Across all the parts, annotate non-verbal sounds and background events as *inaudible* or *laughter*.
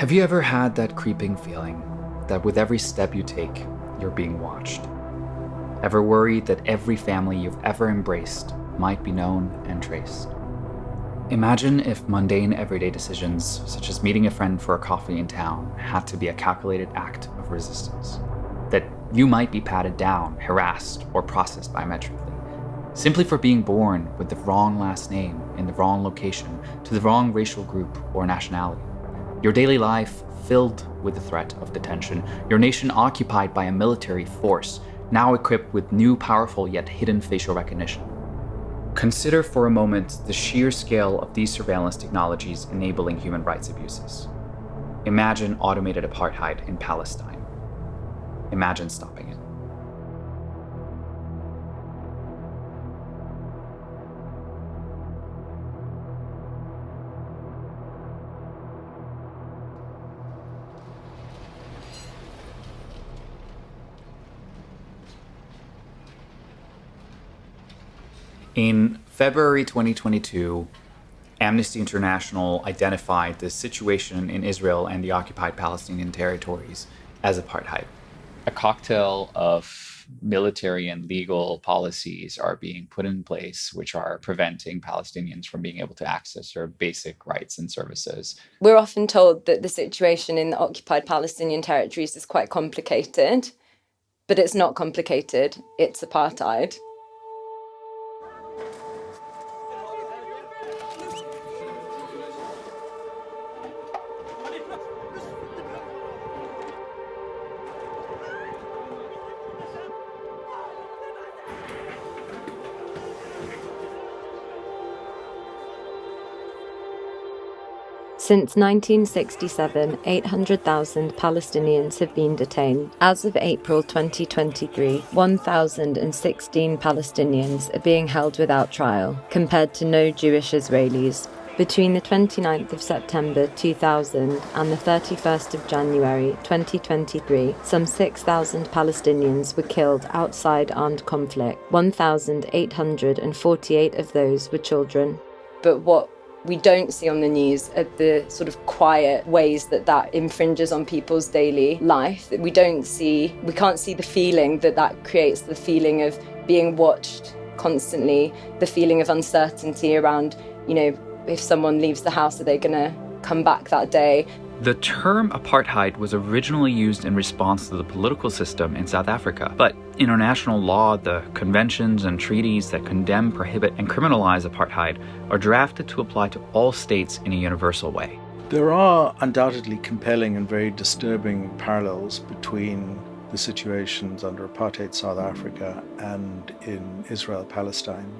Have you ever had that creeping feeling that with every step you take, you're being watched? Ever worried that every family you've ever embraced might be known and traced? Imagine if mundane everyday decisions, such as meeting a friend for a coffee in town, had to be a calculated act of resistance. That you might be patted down, harassed, or processed biometrically, simply for being born with the wrong last name in the wrong location to the wrong racial group or nationality. Your daily life filled with the threat of detention, your nation occupied by a military force, now equipped with new powerful yet hidden facial recognition. Consider for a moment the sheer scale of these surveillance technologies enabling human rights abuses. Imagine automated apartheid in Palestine. Imagine stopping In February 2022, Amnesty International identified the situation in Israel and the occupied Palestinian territories as apartheid. A cocktail of military and legal policies are being put in place which are preventing Palestinians from being able to access their basic rights and services. We're often told that the situation in the occupied Palestinian territories is quite complicated, but it's not complicated, it's apartheid. Since 1967, 800,000 Palestinians have been detained. As of April 2023, 1,016 Palestinians are being held without trial, compared to no Jewish Israelis. Between the 29th of September 2000 and the 31st of January 2023, some 6,000 Palestinians were killed outside armed conflict. 1,848 of those were children. But what we don't see on the news the sort of quiet ways that that infringes on people's daily life. We don't see, we can't see the feeling that that creates the feeling of being watched constantly, the feeling of uncertainty around, you know, if someone leaves the house, are they going to come back that day? The term apartheid was originally used in response to the political system in South Africa, but international law, the conventions and treaties that condemn, prohibit, and criminalize apartheid are drafted to apply to all states in a universal way. There are undoubtedly compelling and very disturbing parallels between the situations under apartheid South Africa and in Israel Palestine.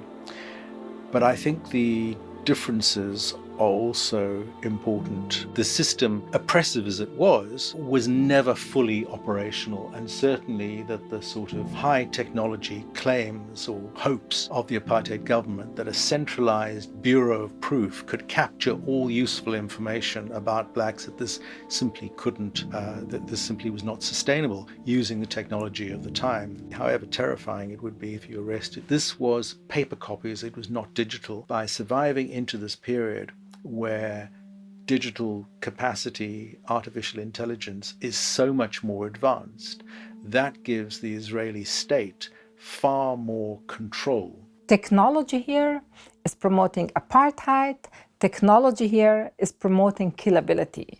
But I think the differences are also important. The system, oppressive as it was, was never fully operational and certainly that the sort of high technology claims or hopes of the apartheid government that a centralized bureau of proof could capture all useful information about blacks that this simply couldn't, uh, that this simply was not sustainable using the technology of the time. However terrifying it would be if you arrested. This was paper copies, it was not digital. By surviving into this period, where digital capacity, artificial intelligence is so much more advanced, that gives the Israeli state far more control. Technology here is promoting apartheid. Technology here is promoting killability.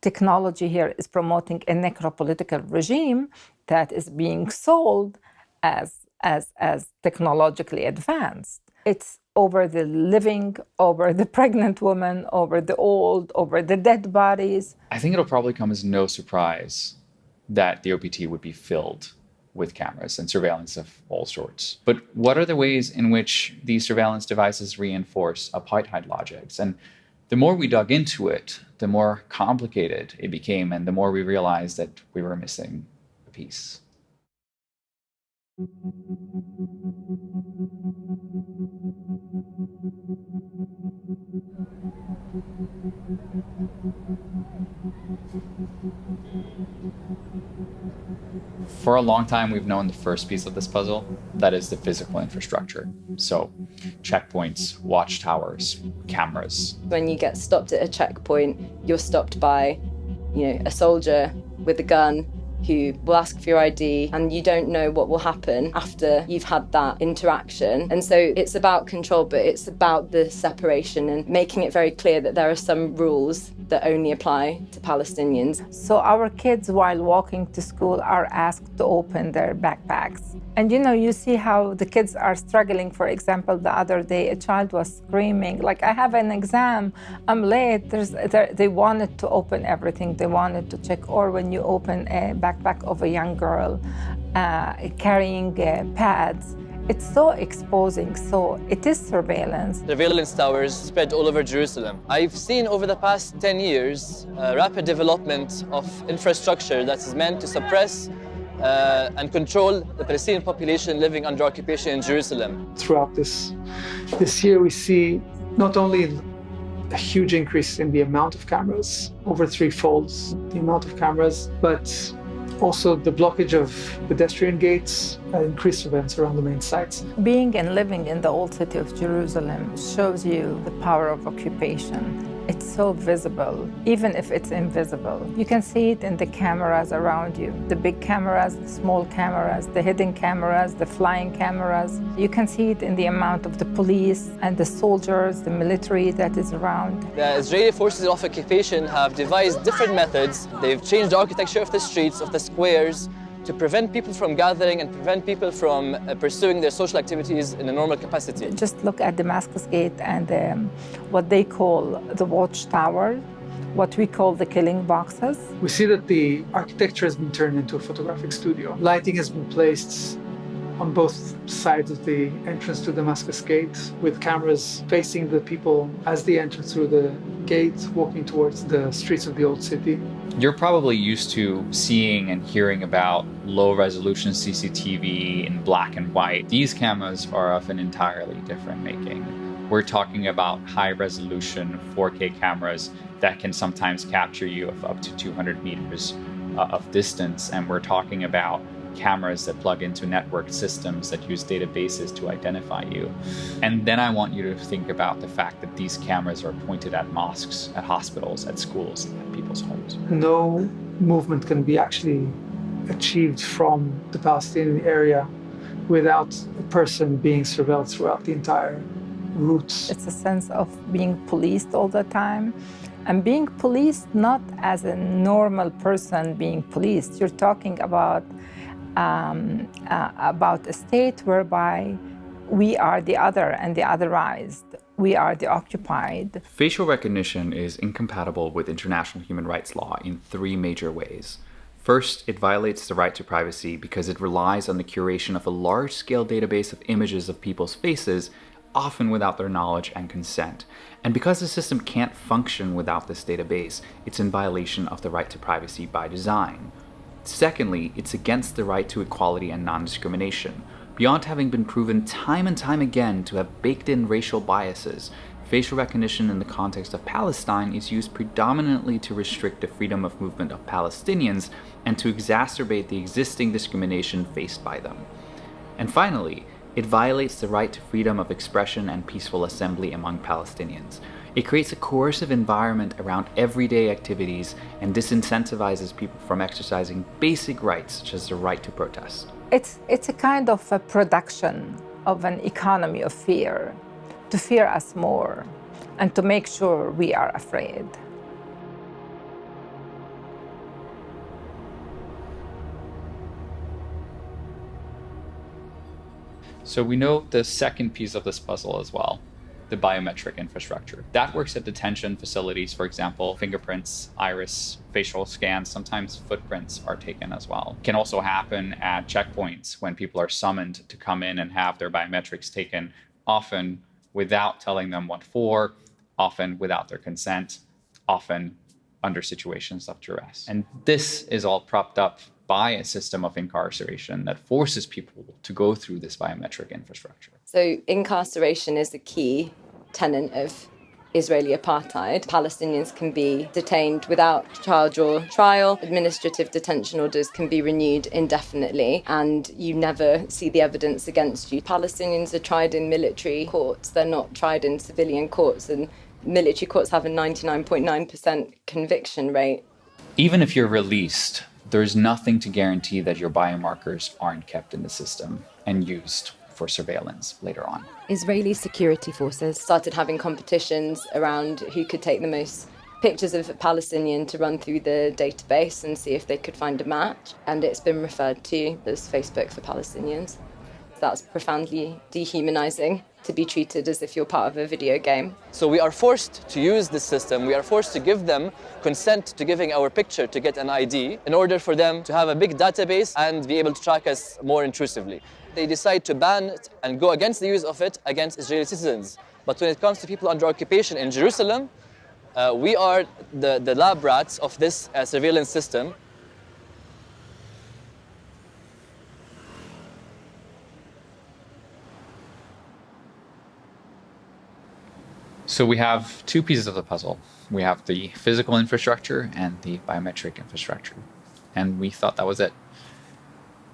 Technology here is promoting a necropolitical regime that is being sold as, as, as technologically advanced. It's over the living, over the *laughs* pregnant woman, over the old, over the dead bodies. I think it'll probably come as no surprise that the OPT would be filled with cameras and surveillance of all sorts. But what are the ways in which these surveillance devices reinforce apartheid logics? And the more we dug into it, the more complicated it became, and the more we realized that we were missing a piece. For a long time, we've known the first piece of this puzzle, that is the physical infrastructure. So checkpoints, watchtowers, cameras. When you get stopped at a checkpoint, you're stopped by you know, a soldier with a gun who will ask for your ID and you don't know what will happen after you've had that interaction. And so it's about control, but it's about the separation and making it very clear that there are some rules that only apply to Palestinians. So our kids, while walking to school, are asked to open their backpacks. And you know, you see how the kids are struggling. For example, the other day, a child was screaming, like, I have an exam, I'm late. There's, they wanted to open everything, they wanted to check. Or when you open a backpack of a young girl uh, carrying uh, pads, it's so exposing, so it is surveillance. Surveillance towers spread all over Jerusalem. I've seen over the past 10 years uh, rapid development of infrastructure that is meant to suppress uh, and control the Palestinian population living under occupation in Jerusalem. Throughout this, this year, we see not only a huge increase in the amount of cameras, over three folds the amount of cameras, but also the blockage of pedestrian gates, increased events around the main sites. Being and living in the old city of Jerusalem shows you the power of occupation it's so visible, even if it's invisible. You can see it in the cameras around you. The big cameras, the small cameras, the hidden cameras, the flying cameras. You can see it in the amount of the police and the soldiers, the military that is around. The Israeli forces of occupation have devised different methods. They've changed the architecture of the streets, of the squares, to prevent people from gathering and prevent people from uh, pursuing their social activities in a normal capacity. Just look at Damascus Gate and um, what they call the watchtower, what we call the killing boxes. We see that the architecture has been turned into a photographic studio. Lighting has been placed on both sides of the entrance to Damascus Gate with cameras facing the people as they enter through the gate, walking towards the streets of the old city. You're probably used to seeing and hearing about low resolution CCTV in black and white. These cameras are of an entirely different making. We're talking about high resolution 4K cameras that can sometimes capture you of up to 200 meters uh, of distance. And we're talking about cameras that plug into network systems that use databases to identify you. And then I want you to think about the fact that these cameras are pointed at mosques, at hospitals, at schools, at people's homes. No movement can be actually achieved from the Palestinian area without a person being surveilled throughout the entire route. It's a sense of being policed all the time and being policed not as a normal person being policed. You're talking about um, uh, about a state whereby we are the other and the otherized. We are the occupied. Facial recognition is incompatible with international human rights law in three major ways. First, it violates the right to privacy because it relies on the curation of a large scale database of images of people's faces, often without their knowledge and consent. And because the system can't function without this database, it's in violation of the right to privacy by design. Secondly, it's against the right to equality and non-discrimination. Beyond having been proven time and time again to have baked-in racial biases, facial recognition in the context of Palestine is used predominantly to restrict the freedom of movement of Palestinians and to exacerbate the existing discrimination faced by them. And finally, it violates the right to freedom of expression and peaceful assembly among Palestinians. It creates a coercive environment around everyday activities and disincentivizes people from exercising basic rights such as the right to protest. It's, it's a kind of a production of an economy of fear, to fear us more and to make sure we are afraid. So we know the second piece of this puzzle as well, the biometric infrastructure. That works at detention facilities, for example, fingerprints, iris, facial scans, sometimes footprints are taken as well. It can also happen at checkpoints when people are summoned to come in and have their biometrics taken, often without telling them what for, often without their consent, often under situations of duress. And this is all propped up by a system of incarceration that forces people to go through this biometric infrastructure. So incarceration is a key tenet of Israeli apartheid. Palestinians can be detained without charge or trial. Administrative detention orders can be renewed indefinitely, and you never see the evidence against you. Palestinians are tried in military courts, they're not tried in civilian courts, and military courts have a 99.9% conviction rate. Even if you're released, there's nothing to guarantee that your biomarkers aren't kept in the system and used for surveillance later on. Israeli security forces started having competitions around who could take the most pictures of a Palestinian to run through the database and see if they could find a match. And it's been referred to as Facebook for Palestinians. That's profoundly dehumanizing to be treated as if you're part of a video game. So we are forced to use this system. We are forced to give them consent to giving our picture to get an ID in order for them to have a big database and be able to track us more intrusively. They decide to ban it and go against the use of it against Israeli citizens. But when it comes to people under occupation in Jerusalem, uh, we are the, the lab rats of this uh, surveillance system So we have two pieces of the puzzle. We have the physical infrastructure and the biometric infrastructure. And we thought that was it.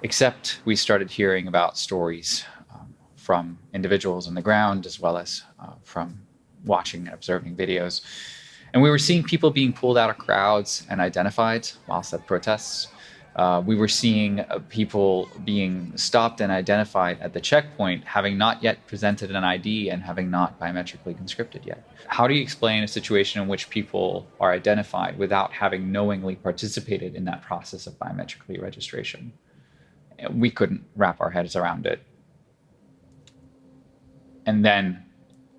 Except we started hearing about stories um, from individuals on the ground as well as uh, from watching and observing videos. And we were seeing people being pulled out of crowds and identified whilst at protests. Uh, we were seeing uh, people being stopped and identified at the checkpoint, having not yet presented an ID and having not biometrically conscripted yet. How do you explain a situation in which people are identified without having knowingly participated in that process of biometrically registration? We couldn't wrap our heads around it. And then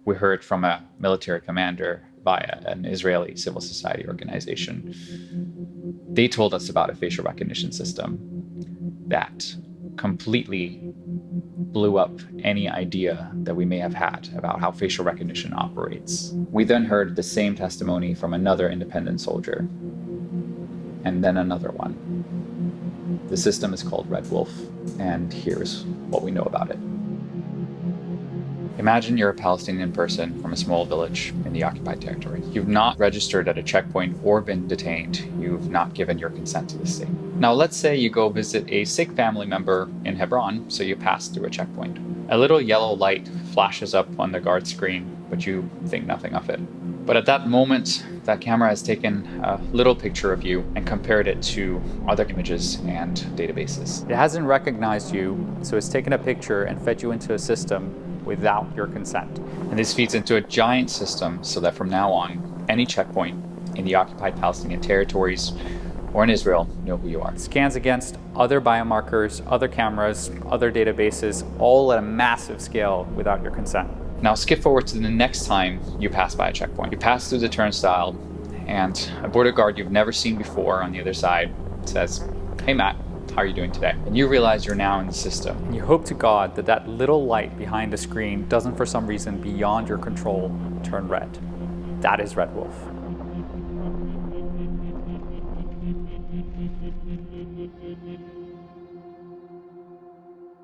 we heard from a military commander by an Israeli civil society organization. They told us about a facial recognition system that completely blew up any idea that we may have had about how facial recognition operates. We then heard the same testimony from another independent soldier, and then another one. The system is called Red Wolf, and here's what we know about it. Imagine you're a Palestinian person from a small village in the occupied territory. You've not registered at a checkpoint or been detained. You've not given your consent to the state. Now, let's say you go visit a sick family member in Hebron, so you pass through a checkpoint. A little yellow light flashes up on the guard screen, but you think nothing of it. But at that moment, that camera has taken a little picture of you and compared it to other images and databases. It hasn't recognized you, so it's taken a picture and fed you into a system without your consent. And this feeds into a giant system so that from now on, any checkpoint in the occupied Palestinian territories or in Israel know who you are. Scans against other biomarkers, other cameras, other databases, all at a massive scale without your consent. Now skip forward to the next time you pass by a checkpoint. You pass through the turnstile and a border guard you've never seen before on the other side says, hey Matt, how are you doing today? And you realize you're now in the system. And you hope to God that that little light behind the screen doesn't for some reason beyond your control turn red. That is Red Wolf.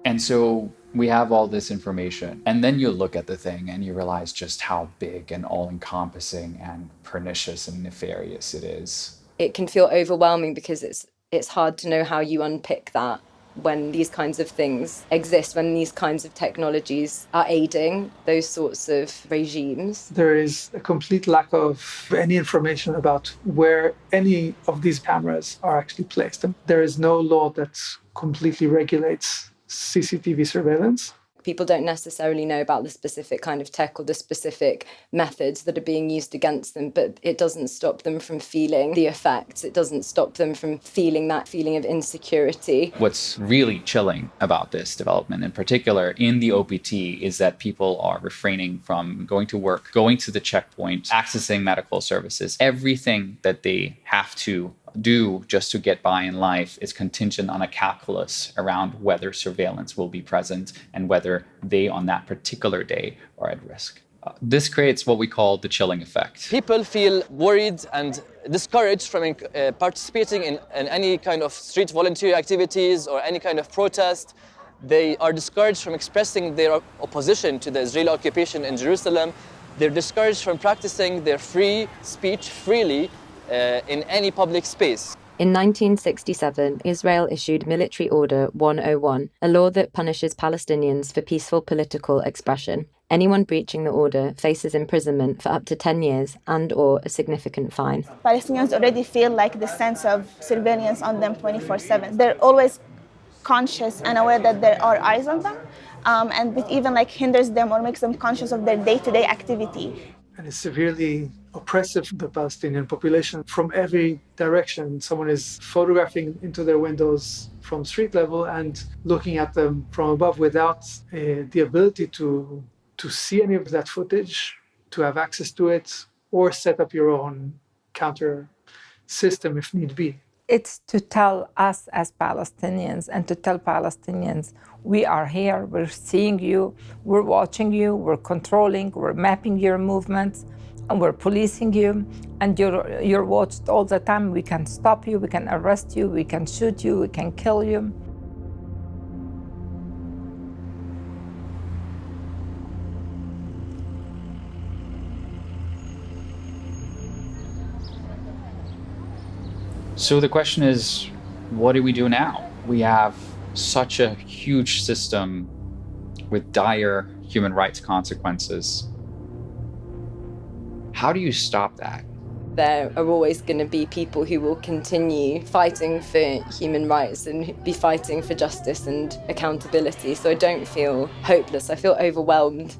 And so we have all this information. And then you look at the thing and you realize just how big and all encompassing and pernicious and nefarious it is. It can feel overwhelming because it's it's hard to know how you unpick that when these kinds of things exist, when these kinds of technologies are aiding those sorts of regimes. There is a complete lack of any information about where any of these cameras are actually placed. There is no law that completely regulates CCTV surveillance people don't necessarily know about the specific kind of tech or the specific methods that are being used against them, but it doesn't stop them from feeling the effects. It doesn't stop them from feeling that feeling of insecurity. What's really chilling about this development, in particular in the OPT, is that people are refraining from going to work, going to the checkpoint, accessing medical services, everything that they have to do just to get by in life is contingent on a calculus around whether surveillance will be present and whether they on that particular day are at risk. Uh, this creates what we call the chilling effect. People feel worried and discouraged from uh, participating in, in any kind of street volunteer activities or any kind of protest. They are discouraged from expressing their opposition to the Israeli occupation in Jerusalem. They're discouraged from practicing their free speech freely uh, in any public space. In 1967, Israel issued Military Order 101, a law that punishes Palestinians for peaceful political expression. Anyone breaching the order faces imprisonment for up to 10 years and or a significant fine. Palestinians already feel like the sense of surveillance on them 24/7. They're always conscious and aware that there are eyes on them, um, and it even like hinders them or makes them conscious of their day-to-day activity. And it's severely oppressive the Palestinian population from every direction. Someone is photographing into their windows from street level and looking at them from above without uh, the ability to to see any of that footage, to have access to it, or set up your own counter system if need be. It's to tell us as Palestinians and to tell Palestinians, we are here, we're seeing you, we're watching you, we're controlling, we're mapping your movements, and we're policing you, and you're, you're watched all the time. We can stop you, we can arrest you, we can shoot you, we can kill you. So the question is, what do we do now? We have such a huge system with dire human rights consequences. How do you stop that? There are always going to be people who will continue fighting for human rights and be fighting for justice and accountability. So I don't feel hopeless. I feel overwhelmed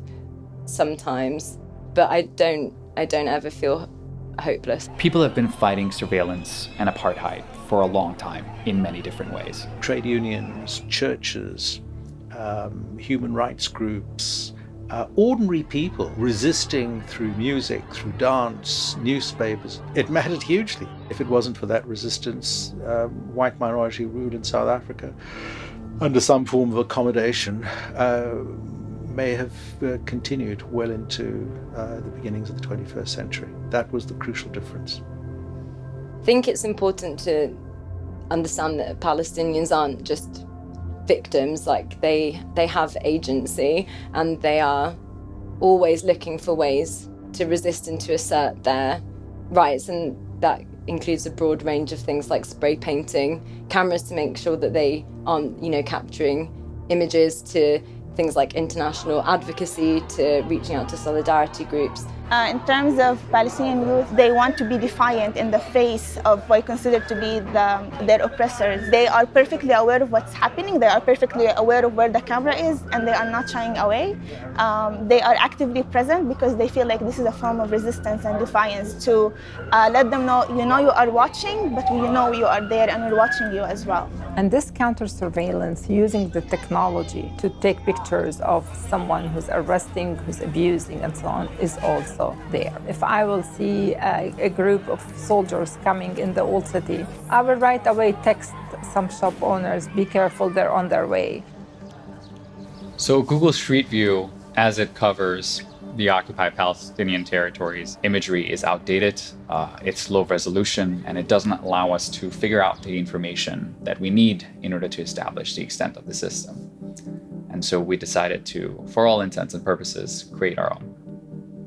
sometimes, but I don't I don't ever feel hopeless. People have been fighting surveillance and apartheid for a long time in many different ways. Trade unions, churches, um, human rights groups, uh, ordinary people resisting through music, through dance, newspapers. It mattered hugely. If it wasn't for that resistance, um, white minority rule in South Africa, under some form of accommodation, uh, may have uh, continued well into uh, the beginnings of the 21st century. That was the crucial difference. I think it's important to understand that Palestinians aren't just victims, like they, they have agency and they are always looking for ways to resist and to assert their rights and that includes a broad range of things like spray painting, cameras to make sure that they aren't, you know, capturing images to things like international advocacy to reaching out to solidarity groups. Uh, in terms of Palestinian youth, they want to be defiant in the face of what I consider to be the, their oppressors. They are perfectly aware of what's happening, they are perfectly aware of where the camera is, and they are not shying away. Um, they are actively present because they feel like this is a form of resistance and defiance to uh, let them know, you know you are watching, but you know you are there and we're watching you as well. And this counter surveillance using the technology to take pictures of someone who's arresting, who's abusing, and so on is also also there. If I will see a, a group of soldiers coming in the old city, I will right away text some shop owners, be careful, they're on their way. So Google Street View, as it covers the occupied Palestinian territories, imagery is outdated, uh, it's low resolution, and it doesn't allow us to figure out the information that we need in order to establish the extent of the system. And so we decided to, for all intents and purposes, create our own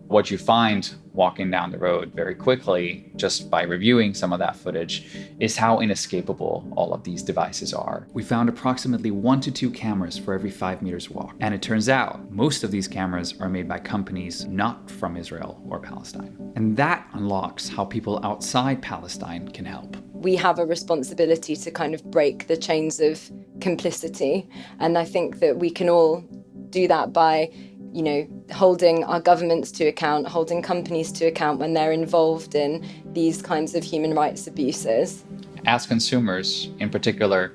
what you find walking down the road very quickly, just by reviewing some of that footage, is how inescapable all of these devices are. We found approximately one to two cameras for every five meters walk. And it turns out most of these cameras are made by companies not from Israel or Palestine. And that unlocks how people outside Palestine can help. We have a responsibility to kind of break the chains of complicity. And I think that we can all do that by you know, holding our governments to account, holding companies to account when they're involved in these kinds of human rights abuses. As consumers, in particular,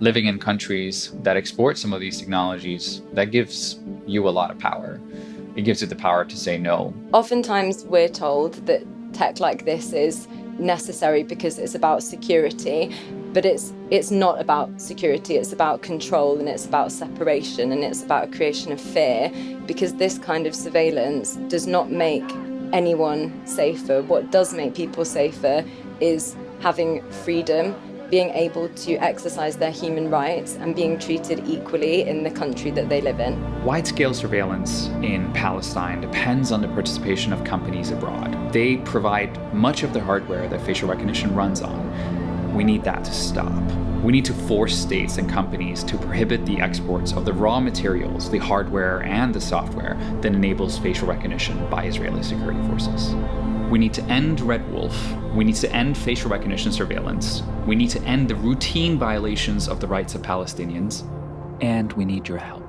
living in countries that export some of these technologies, that gives you a lot of power. It gives you the power to say no. Oftentimes we're told that tech like this is necessary because it's about security, but it's it's not about security it's about control and it's about separation and it's about a creation of fear because this kind of surveillance does not make anyone safer what does make people safer is having freedom being able to exercise their human rights and being treated equally in the country that they live in. Wide-scale surveillance in Palestine depends on the participation of companies abroad. They provide much of the hardware that facial recognition runs on, We need that to stop. We need to force states and companies to prohibit the exports of the raw materials, the hardware, and the software that enables facial recognition by Israeli security forces. We need to end Red Wolf. We need to end facial recognition surveillance. We need to end the routine violations of the rights of Palestinians. And we need your help.